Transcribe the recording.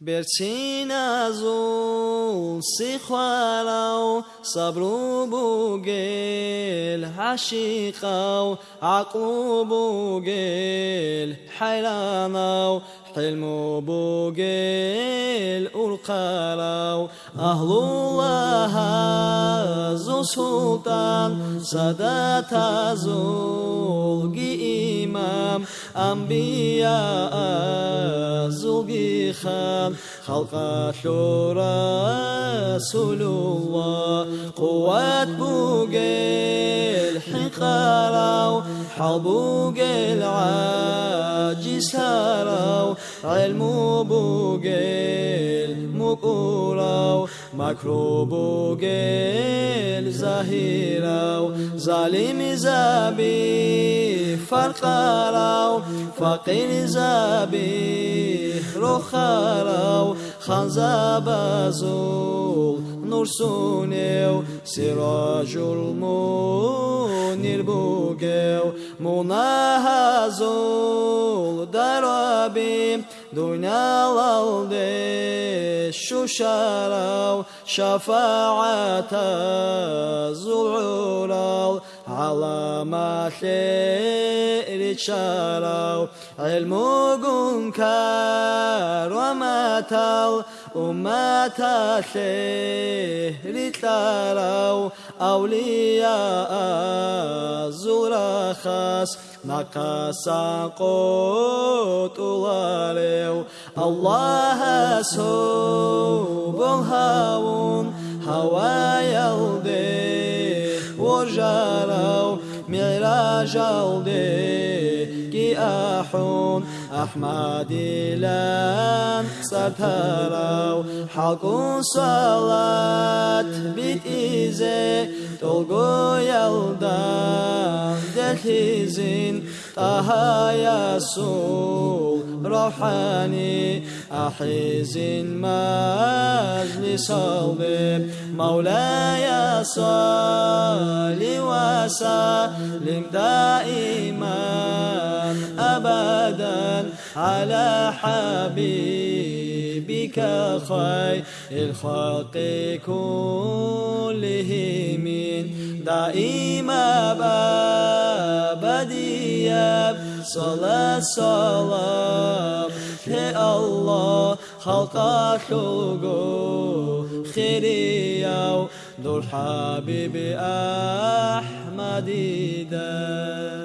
برسينازو سيخوالو صبرو بوغيل عشيقاو عقلو بوغيل حيلاناو حلمو بوغيل أرقالاو أهل الله زو سلطان سادات زوغي إمام أنبياء زوغي خان خلق رسول الله قوات بوغيل حقالاو حبوغيل عاجز هاراو علمو بوغيل مقوراو مكرو بوغيل زهيراو ظالم زابي فرقاراو فقير زابي رخاراو خنزابازول نور سونيو سراج المنير بوغيو مناهزول درابي دنيا الالدي شوشاراو شفاعة زلعورال على ما خير شاراو علم كار وماتال أمة خير تلاراو أولياء زرخاس نقصا قوت الله الله سبحانه هوا يلدي معراج الدي كي أحون أحمد لان ستراو حق صلاة بيت إيزي تلقو يلدان دلحزين طه يسوع روحاني أحزن مجلس الضيب مولاي صل وسلم دائما أبدا على حبيبك خير الخلق كلهم. دائما أبديا صلاة صلاة يا الله خلق خلقه خيريا دور حبيبي أحمد ده